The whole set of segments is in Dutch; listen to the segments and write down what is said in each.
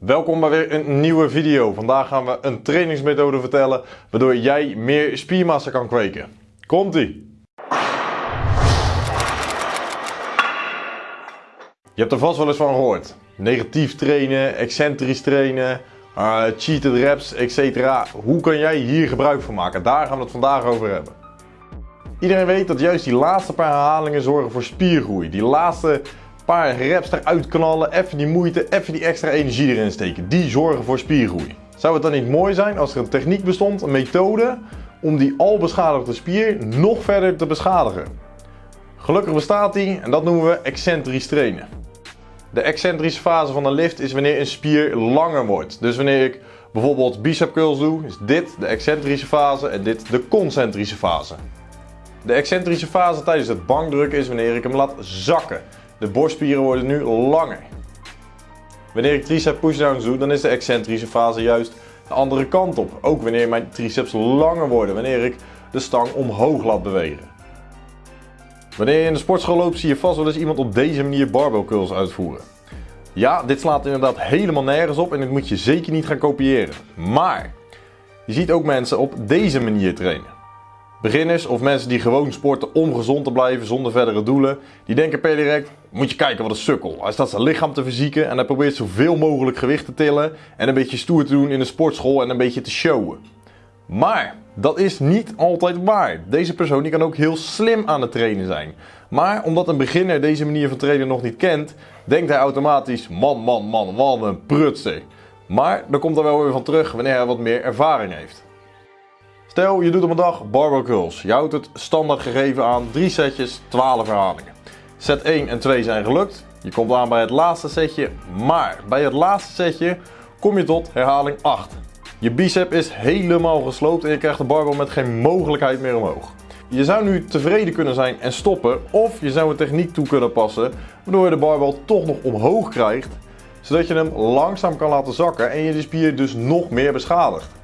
Welkom bij weer een nieuwe video. Vandaag gaan we een trainingsmethode vertellen waardoor jij meer spiermassa kan kweken. Komt-ie! Je hebt er vast wel eens van gehoord. Negatief trainen, excentrisch trainen, uh, cheated reps, etc. Hoe kan jij hier gebruik van maken? Daar gaan we het vandaag over hebben. Iedereen weet dat juist die laatste paar herhalingen zorgen voor spiergroei. Die laatste paar reps eruit knallen, even die moeite, even die extra energie erin steken. Die zorgen voor spiergroei. Zou het dan niet mooi zijn als er een techniek bestond, een methode, om die al beschadigde spier nog verder te beschadigen? Gelukkig bestaat die en dat noemen we excentrisch trainen. De excentrische fase van een lift is wanneer een spier langer wordt. Dus wanneer ik bijvoorbeeld bicep curls doe, is dit de excentrische fase en dit de concentrische fase. De excentrische fase tijdens het bankdrukken is wanneer ik hem laat zakken. De borstspieren worden nu langer. Wanneer ik tricep pushdowns doe, dan is de excentrische fase juist de andere kant op. Ook wanneer mijn triceps langer worden, wanneer ik de stang omhoog laat bewegen. Wanneer je in de sportschool loopt, zie je vast wel eens iemand op deze manier barbell curls uitvoeren. Ja, dit slaat inderdaad helemaal nergens op en dit moet je zeker niet gaan kopiëren. Maar je ziet ook mensen op deze manier trainen. Beginners of mensen die gewoon sporten om gezond te blijven zonder verdere doelen, die denken per direct, moet je kijken wat een sukkel. Hij staat zijn lichaam te fysieken en hij probeert zoveel mogelijk gewicht te tillen en een beetje stoer te doen in de sportschool en een beetje te showen. Maar dat is niet altijd waar. Deze persoon die kan ook heel slim aan het trainen zijn. Maar omdat een beginner deze manier van trainen nog niet kent, denkt hij automatisch, man, man, man, wat een prutser. Maar dan komt er wel weer van terug wanneer hij wat meer ervaring heeft. Stel, je doet op een dag barbell curls. Je houdt het standaard gegeven aan 3 setjes, 12 herhalingen. Set 1 en 2 zijn gelukt. Je komt aan bij het laatste setje, maar bij het laatste setje kom je tot herhaling 8. Je bicep is helemaal gesloopt en je krijgt de barbell met geen mogelijkheid meer omhoog. Je zou nu tevreden kunnen zijn en stoppen of je zou een techniek toe kunnen passen waardoor je de barbell toch nog omhoog krijgt zodat je hem langzaam kan laten zakken en je de spier dus nog meer beschadigt.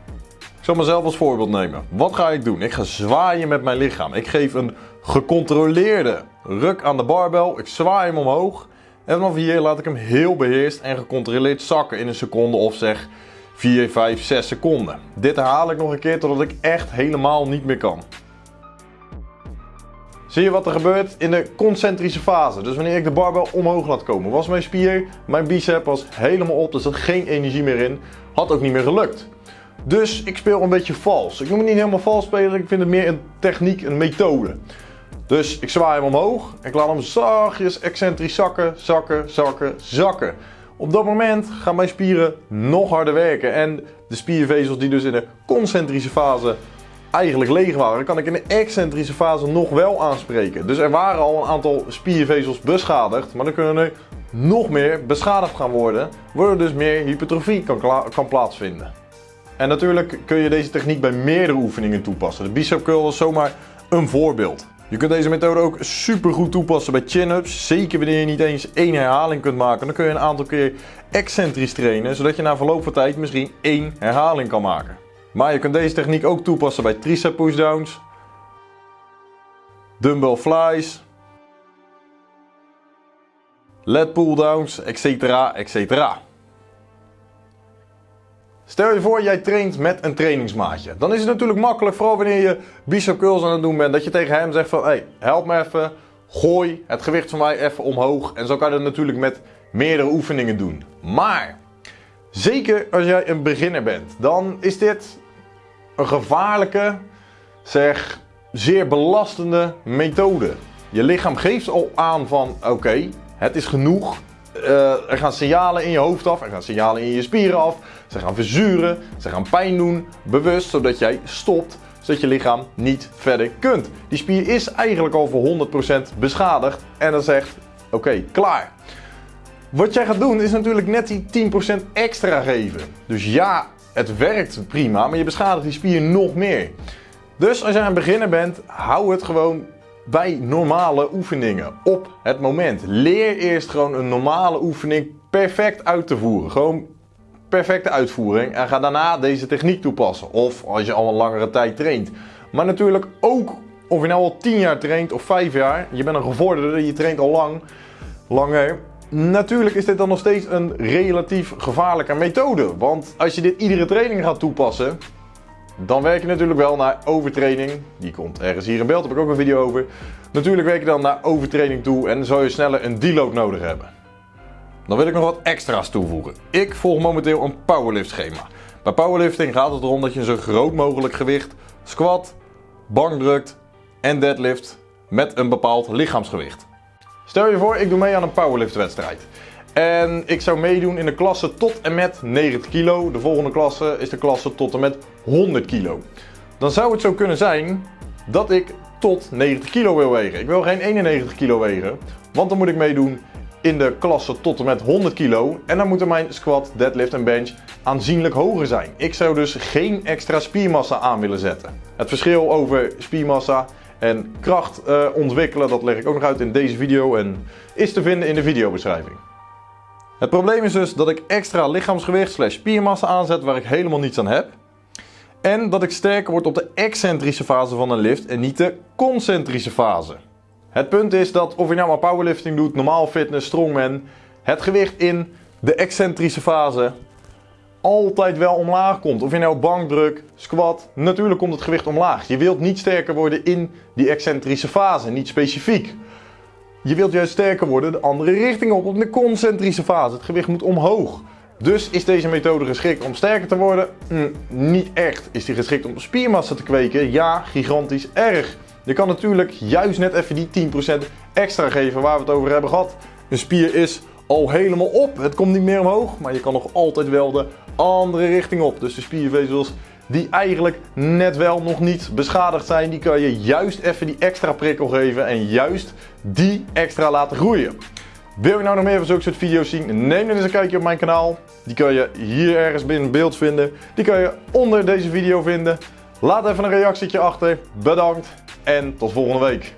Zal mezelf als voorbeeld nemen. Wat ga ik doen? Ik ga zwaaien met mijn lichaam. Ik geef een gecontroleerde ruk aan de barbell. Ik zwaai hem omhoog. En vanaf hier laat ik hem heel beheerst en gecontroleerd zakken in een seconde of zeg 4, 5, 6 seconden. Dit herhaal ik nog een keer totdat ik echt helemaal niet meer kan. Zie je wat er gebeurt in de concentrische fase? Dus wanneer ik de barbell omhoog laat komen, was mijn spier, mijn bicep was helemaal op, er zat geen energie meer in. Had ook niet meer gelukt. Dus ik speel een beetje vals. Ik noem het niet helemaal vals spelen, ik vind het meer een techniek, een methode. Dus ik zwaai hem omhoog en ik laat hem zachtjes excentrisch zakken, zakken, zakken, zakken. Op dat moment gaan mijn spieren nog harder werken en de spiervezels die dus in de concentrische fase eigenlijk leeg waren, kan ik in de excentrische fase nog wel aanspreken. Dus er waren al een aantal spiervezels beschadigd, maar dan kunnen er nog meer beschadigd gaan worden, waardoor dus meer hypertrofie kan, kan plaatsvinden. En natuurlijk kun je deze techniek bij meerdere oefeningen toepassen. De bicep curl is zomaar een voorbeeld. Je kunt deze methode ook super goed toepassen bij chin-ups. Zeker wanneer je niet eens één herhaling kunt maken. Dan kun je een aantal keer excentrisch trainen. Zodat je na verloop van tijd misschien één herhaling kan maken. Maar je kunt deze techniek ook toepassen bij tricep pushdowns. Dumbbell flies. Lat pulldowns, etc. etc. Stel je voor, jij traint met een trainingsmaatje. Dan is het natuurlijk makkelijk, vooral wanneer je bicep curls aan het doen bent, dat je tegen hem zegt van, hey, help me even, gooi het gewicht van mij even omhoog. En zo kan je dat natuurlijk met meerdere oefeningen doen. Maar, zeker als jij een beginner bent, dan is dit een gevaarlijke, zeg, zeer belastende methode. Je lichaam geeft al aan van, oké, het is genoeg, uh, er gaan signalen in je hoofd af, er gaan signalen in je spieren af. Ze gaan verzuren, ze gaan pijn doen, bewust, zodat jij stopt, zodat je lichaam niet verder kunt. Die spier is eigenlijk al voor 100% beschadigd en dan zegt, oké, klaar. Wat jij gaat doen is natuurlijk net die 10% extra geven. Dus ja, het werkt prima, maar je beschadigt die spier nog meer. Dus als jij een beginner bent, hou het gewoon bij normale oefeningen op het moment. Leer eerst gewoon een normale oefening perfect uit te voeren. Gewoon perfecte uitvoering en ga daarna deze techniek toepassen. Of als je al een langere tijd traint. Maar natuurlijk ook of je nou al 10 jaar traint of 5 jaar, je bent een gevorderde, je traint al lang, langer. Natuurlijk is dit dan nog steeds een relatief gevaarlijke methode. Want als je dit iedere training gaat toepassen, dan werk je natuurlijk wel naar overtraining. Die komt ergens hier in beeld, daar heb ik ook een video over. Natuurlijk werk je dan naar overtraining toe en zou je sneller een deload nodig hebben. Dan wil ik nog wat extra's toevoegen. Ik volg momenteel een powerlift schema. Bij powerlifting gaat het erom dat je zo groot mogelijk gewicht squat, bankdrukt en deadlift met een bepaald lichaamsgewicht. Stel je voor, ik doe mee aan een powerlift wedstrijd. En ik zou meedoen in de klasse tot en met 90 kilo. De volgende klasse is de klasse tot en met 100 kilo. Dan zou het zo kunnen zijn dat ik tot 90 kilo wil wegen. Ik wil geen 91 kilo wegen, want dan moet ik meedoen in de klasse tot en met 100 kilo. En dan moeten mijn squat, deadlift en bench aanzienlijk hoger zijn. Ik zou dus geen extra spiermassa aan willen zetten. Het verschil over spiermassa en kracht uh, ontwikkelen, dat leg ik ook nog uit in deze video en is te vinden in de videobeschrijving. Het probleem is dus dat ik extra lichaamsgewicht slash spiermassa aanzet waar ik helemaal niets aan heb. En dat ik sterker word op de excentrische fase van een lift en niet de concentrische fase. Het punt is dat of je nou maar powerlifting doet, normaal fitness, strongman, het gewicht in de excentrische fase altijd wel omlaag komt. Of je nou bankdruk, squat, natuurlijk komt het gewicht omlaag. Je wilt niet sterker worden in die excentrische fase, niet specifiek. Je wilt juist sterker worden de andere richting op, op de concentrische fase. Het gewicht moet omhoog. Dus is deze methode geschikt om sterker te worden? Hm, niet echt. Is die geschikt om spiermassa te kweken? Ja, gigantisch erg. Je kan natuurlijk juist net even die 10% extra geven waar we het over hebben gehad. Een spier is al helemaal op. Het komt niet meer omhoog, maar je kan nog altijd wel de andere richting op. Dus de spiervezels die eigenlijk net wel nog niet beschadigd zijn, die kan je juist even die extra prikkel geven en juist die extra laten groeien. Wil je nou nog meer van zulke soort video's zien? Neem dan eens een kijkje op mijn kanaal. Die kan je hier ergens binnen beeld vinden. Die kan je onder deze video vinden. Laat even een reactietje achter. Bedankt en tot volgende week.